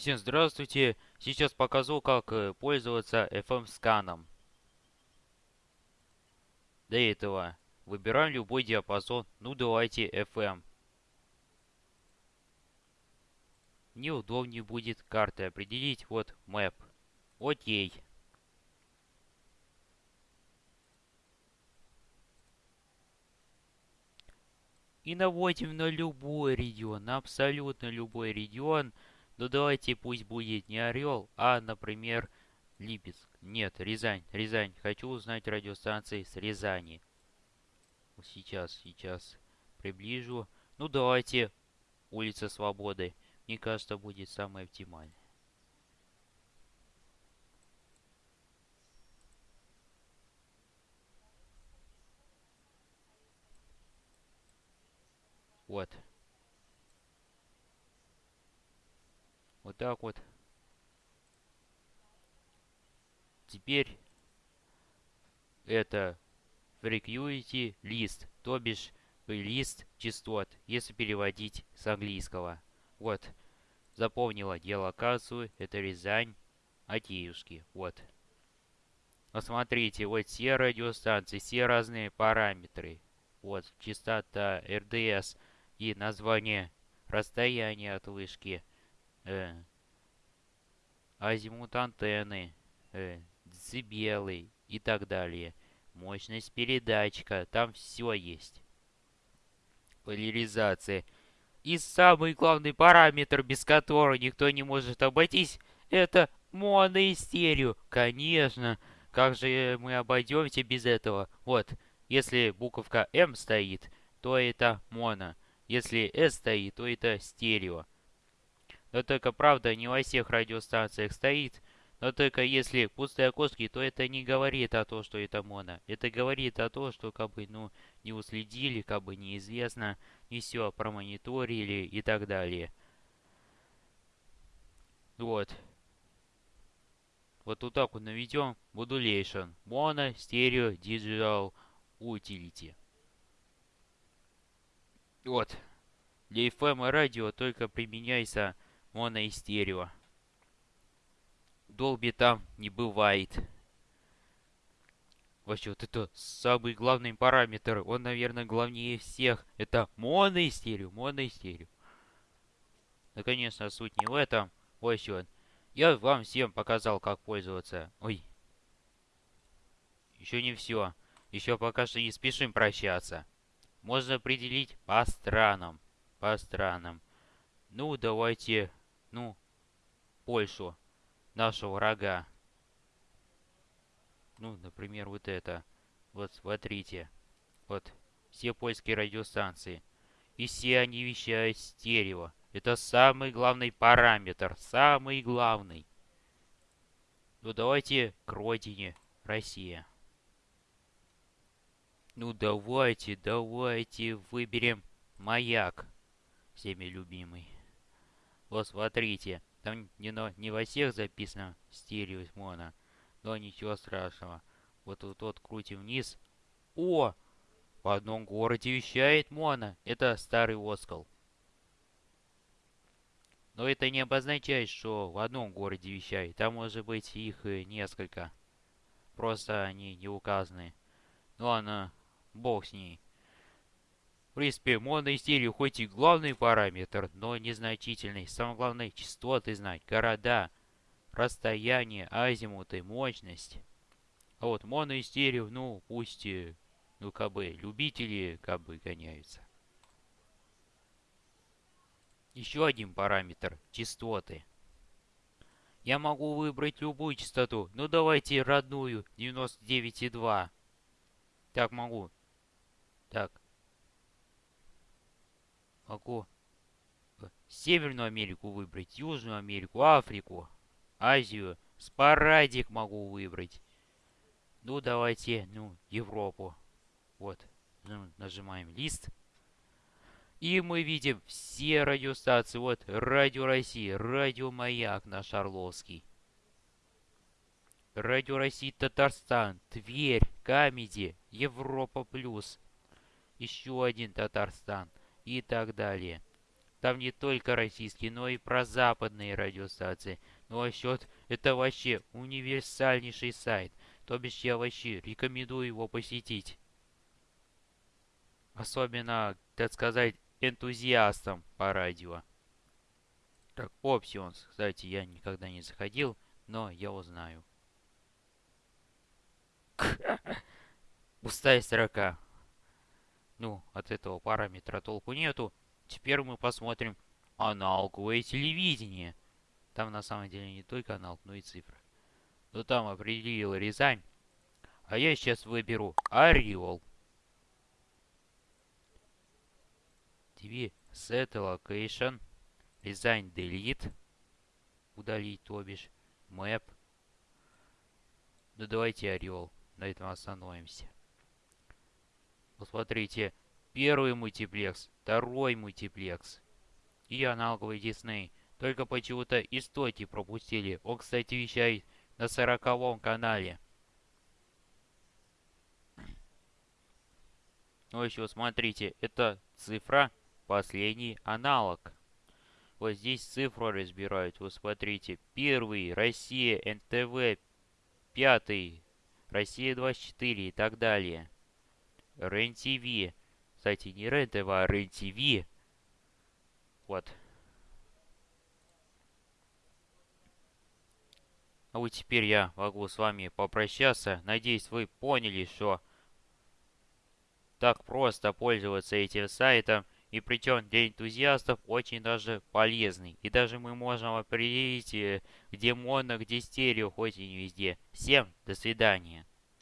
Всем здравствуйте! Сейчас покажу, как э, пользоваться FM-сканом. Для этого выбираем любой диапазон. Ну, давайте FM. Мне удобнее будет карты определить. Вот Map. Окей. И наводим на любой регион, на абсолютно любой регион. Ну давайте пусть будет не Орел, а, например, Липецк. Нет, Рязань, Рязань. Хочу узнать радиостанции с Рязани. Сейчас, сейчас приближу. Ну давайте улица Свободы. Мне кажется, будет самое оптимальное. Вот. Вот так вот. Теперь это frequency list, то бишь лист частот, если переводить с английского. Вот. Запомнила геолокацию, это Рязань, Атеюшки. Вот. Посмотрите, вот все радиостанции, все разные параметры. Вот, частота, РДС и название расстояния от вышки э, азимут антенны, э, децибелы и так далее. Мощность передатчика, там все есть. Поляризация. И самый главный параметр, без которого никто не может обойтись, это моно и стерео. Конечно, как же мы обойдемся без этого? Вот, если буковка М стоит, то это моно. Если S стоит, то это стерео. Но только, правда, не во всех радиостанциях стоит. Но только если пустые окошки, то это не говорит о том, что это моно. Это говорит о том, что как бы, ну, не уследили, как бы неизвестно, не все промониторили и так далее. Вот. Вот вот так вот наведем Modulation. Mono, Stereo, Digital, Utility. Вот. Для FM и радио только применяется моно и стерео. Долби там не бывает. Вообще, вот это самый главный параметр. Он, наверное, главнее всех. Это моно и стерео, моно и стерео. Ну, конечно, суть не в этом. Вот вот. Я вам всем показал, как пользоваться. Ой. Еще не все. Еще пока что не спешим прощаться. Можно определить по странам. По странам. Ну, давайте ну, Польшу, нашего врага. Ну, например, вот это. Вот, смотрите. Вот, все польские радиостанции. И все они вещают стерео. Это самый главный параметр. Самый главный. Ну, давайте к родине. Россия. Ну, давайте, давайте выберем маяк. Всеми любимый. Вот смотрите, там не, на, не во всех записано стерео моно, но ничего страшного. Вот вот, вот крутим вниз. О! В одном городе вещает моно. Это старый Оскал. Но это не обозначает, что в одном городе вещает. Там может быть их несколько. Просто они не указаны. Ну ладно, бог с ней. Принципе, моноистерию хоть и главный параметр, но незначительный. Самое главное, частоты знать, города, расстояние, азимуты, мощность. А вот моноистерию, ну, пусть, ну, как бы, любители, как бы, гоняются. Еще один параметр – частоты. Я могу выбрать любую частоту. Ну, давайте родную, 99,2. Так, могу. Так, Могу Северную Америку выбрать, Южную Америку, Африку, Азию. Sporadic могу выбрать. Ну, давайте, ну, Европу. Вот. Ну, нажимаем лист. И мы видим все радиостанции. Вот, Радио России, Радио Маяк наш Орловский. Радио России Татарстан, Тверь, Comedy, Европа Плюс. Еще один Татарстан и так далее. Там не только российские, но и про западные радиостанции. Ну а счет это вообще универсальнейший сайт. То бишь я вообще рекомендую его посетить. Особенно, так сказать, энтузиастам по радио. Так, Options, кстати, я никогда не заходил, но я узнаю. Пустая строка. Ну, от этого параметра толку нету. Теперь мы посмотрим аналоговое телевидение. Там на самом деле не только аналог, но и цифры. Но там определил Рязань. А я сейчас выберу Орел. TV Set Location. Рязань Delete. Удалить, то бишь. Map. Ну давайте Орел. На этом остановимся. Посмотрите. Первый мультиплекс, второй мультиплекс и аналоговый Дисней. Только почему-то истоки пропустили. Он, кстати, вещает на сороковом канале. Ну еще смотрите, это цифра, последний аналог. Вот здесь цифру разбирают. Вот смотрите. Первый, Россия, НТВ. Пятый, Россия 24 и так далее. РЕН-ТВ. Кстати, не РЕН-ТВ, а РЕН-ТВ. Вот. А вот теперь я могу с вами попрощаться. Надеюсь, вы поняли, что так просто пользоваться этим сайтом. И причем для энтузиастов очень даже полезный. И даже мы можем определить, э, где моно, где стерео, хоть и не везде. Всем до свидания.